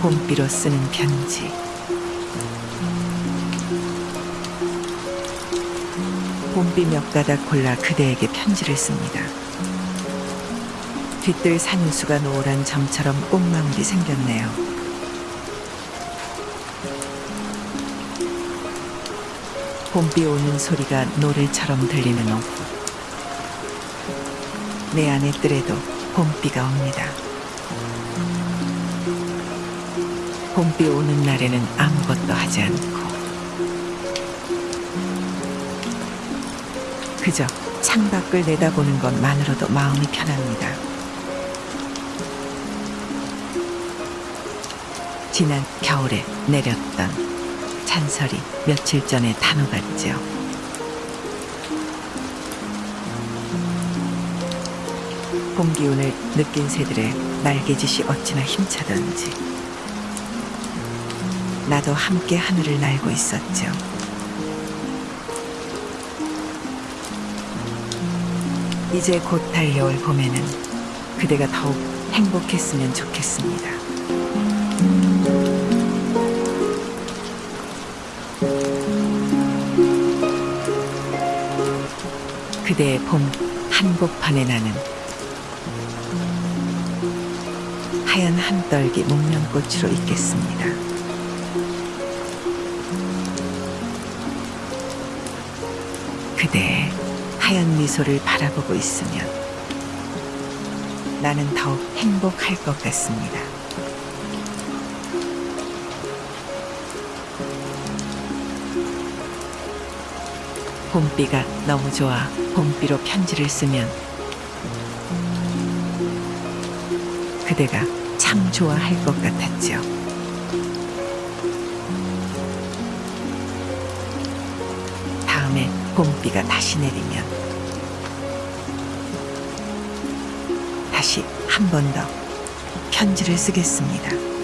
봄비로 쓰는 편지. 봄비 몇 가닥 골라 그대에게 편지를 씁니다. 뒤뜰 산수가 노란 점처럼 꽃망울이 생겼네요. 봄비 오는 소리가 노래처럼 들리는 오후. 내 안의 뜰에도 봄비가 옵니다. 봄비 오는 날에는 아무것도 하지 않고 그저 창밖을 내다보는 것만으로도 마음이 편합니다. 지난 겨울에 내렸던 잔설이 며칠 전에 단어 같죠. 봄 기운을 느낀 새들의 날개짓이 어찌나 힘차던지 나도 함께 하늘을 날고 있었죠. 이제 곧 달려올 봄에는 그대가 더욱 행복했으면 좋겠습니다. 그대의 봄 한복판에 나는 하얀 한떨기 목련꽃으로 있겠습니다. 그대의 하얀 미소를 바라보고 있으면 나는 더욱 행복할 것 같습니다. 봄비가 너무 좋아 봄비로 편지를 쓰면 그대가 참 좋아할 것 같았죠. 봄비가 다시 내리면 다시 한 번 더 편지를 쓰겠습니다.